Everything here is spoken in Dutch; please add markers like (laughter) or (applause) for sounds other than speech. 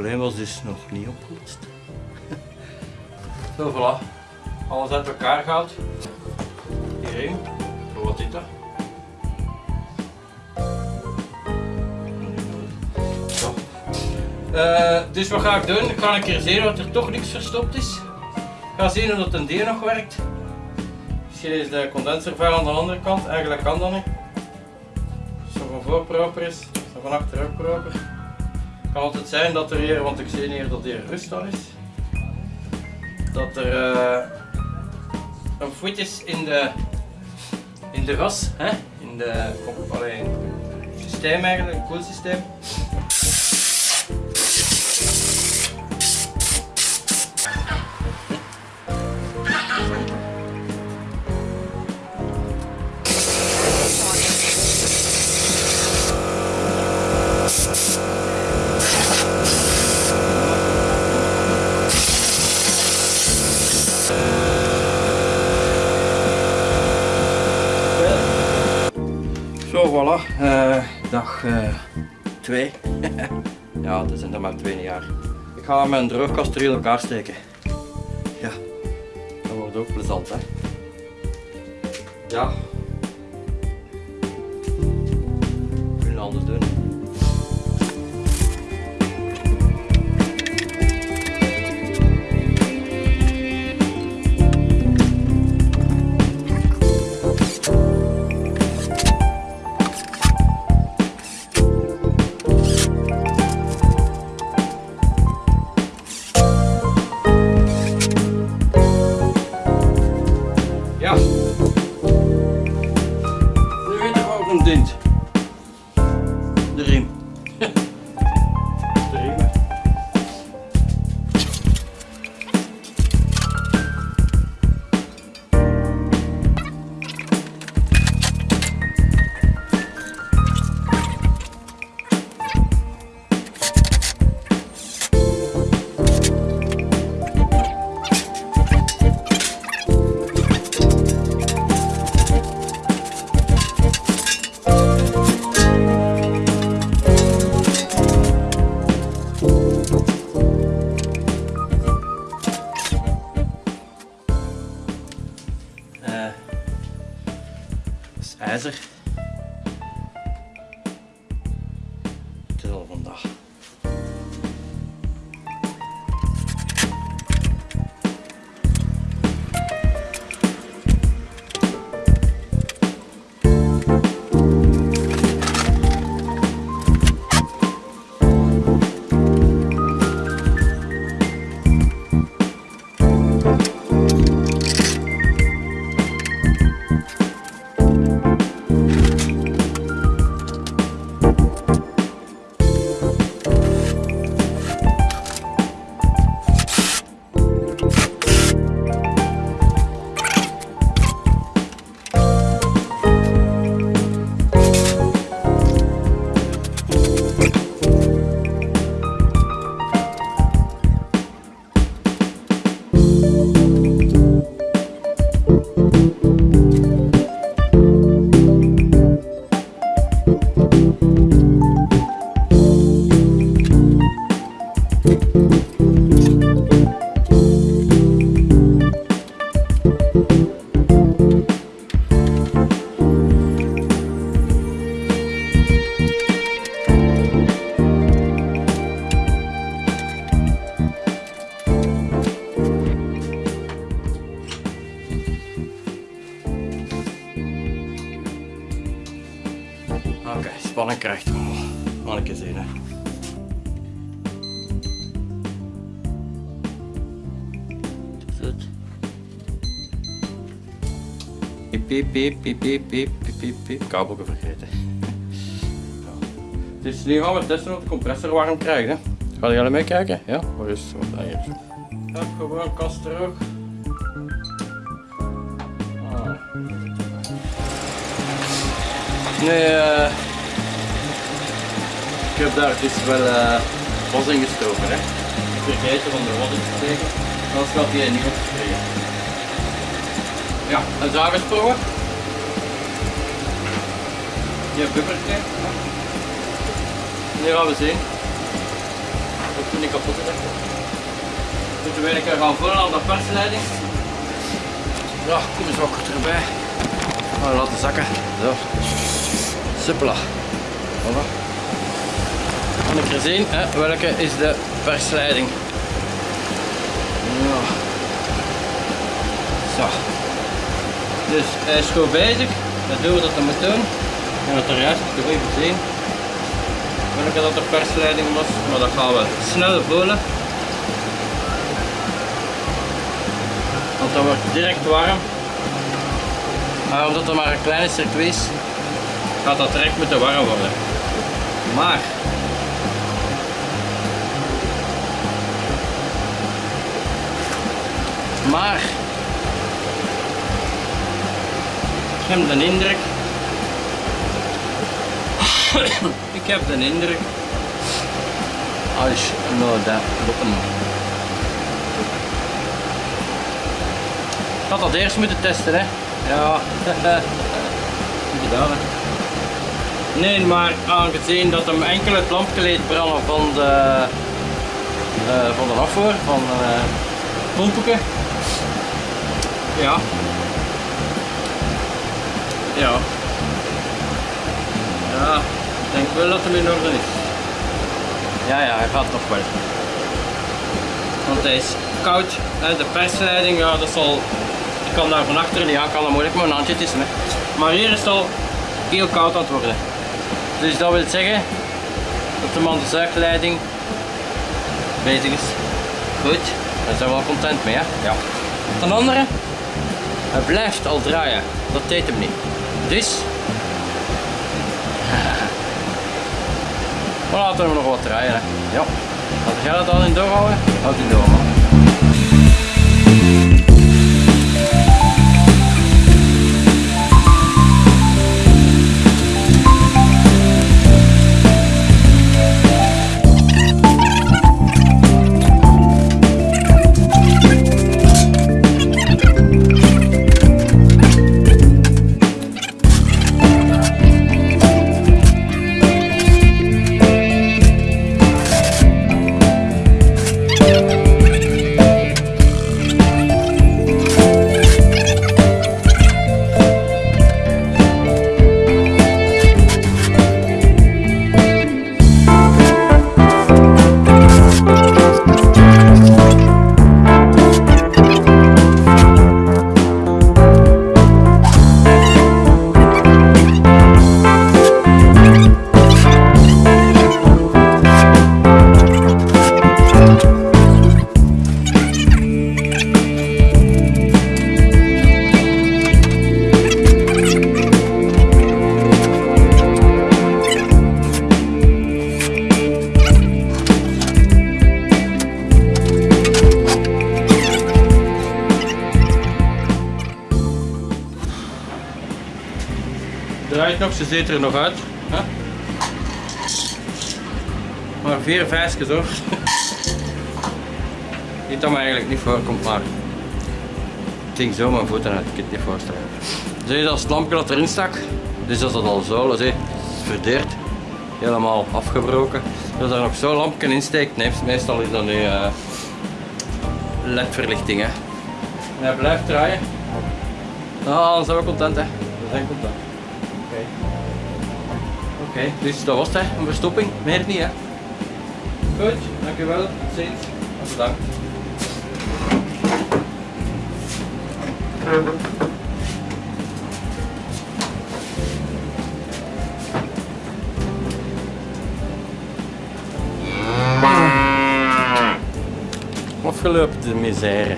probleem was dus nog niet opgelost. (laughs) Zo, voilà. Alles uit elkaar gehaald. Voor wat dit er? Zo. Eh, dus wat ga ik doen? Ik ga een keer zien dat er toch niks verstopt is. Ik ga zien of dat een deel nog werkt. Misschien is de condenservuil aan de andere kant. Eigenlijk kan dat niet. Zo van voor proper is, zo van achter ook proper. Kan altijd zijn dat er hier, want ik zie hier dat hier rust aan is, dat er uh, een voet is in de, in de ras, hè? in de allee, systeem eigenlijk, een koelsysteem. Zo, voilà. Uh, dag 2. Uh, (laughs) ja, het zijn er maar twee jaar. Ik ga mijn droogkast in elkaar steken. Ja, dat wordt ook plezant, hè. Ja. IJzer. Spannenkracht. Oh, manneke zien, hè. Goed. Piep, piep, piep, piep, piep, piep, piep, piep. Kabelke vergeten. Dus nu gaan we testen of de compressor warm krijgt. Hè. Gaan jullie meekijken? Ja, hoor eens het? Wat hier? Ik heb gewoon kast terug. Ah. Nee, uh, ik heb daar dus wel eh was in gestoken. Hè. Ik vergeten van de in te steken, anders gaat hij niet opgekregen. Ja, een zaaggesproken. Je bubbertje. Nu gaan we zien. Of Toen ik kapot is. Moeten we een keer gaan vullen aan de persleiding. Ja, kom eens ook erbij. Maar laten zakken. Zo. Suppela. Voilà. Kan ik er zien hè, welke is de persleiding. Ja. Zo. Dus hij is goed bezig. Dat doen we dat hij moet doen. En dat er juist even zien welke dat de was. Maar dat gaan we snel voelen. Want dat wordt direct warm. Maar omdat het maar een kleine circuit is, gaat dat direct moeten warm worden. Maar Maar ik heb de indruk (coughs) ik heb de indruk als nou dat lukken ik had dat eerst moeten testen hè? Ja. (laughs) Gedaan hè? Nee maar aangezien dat hem enkel het lampje branden van de uh, van de afvoer van uh, ja. Ja. Ja, ik denk wel dat hem in orde is. Ja, ja, hij gaat nog wel. Want hij is koud. De persleiding, ja, dat zal... Ik kan daar van achter niet aan, kan dat moeilijk een handje tussen. Hè. Maar hier is het al heel koud aan het worden. Dus dat wil zeggen dat de man de zuigleiding bezig is. Goed, daar zijn we wel content mee. Hè? Ja. Ten andere, hij blijft al draaien. Dat deed hem niet. Dus... We laten hem nog wat draaien. Hè. Ja. Als jij dat al in doorhouden, houd hij door ze ziet er nog uit. Maar vier vijfjes hoor. Niet dat me eigenlijk niet voorkomt, maar ik ging zo mijn voeten uit, ik kan het niet voorstellen. Zie je dat lampje dat erin stak? Dus dat is dat al zo, zie, is verdeerd. Helemaal afgebroken. Als er nog zo'n lampje in steekt, nee, meestal is dat nu uh, LED-verlichting. Hè. En hij blijft draaien. Nou, dan zijn we content hè. We zijn content. Oké, dus dat was het, een verstopping, meer niet hè. Goed, dankjewel, tot ziens, bedankt. Afgelopen de misère.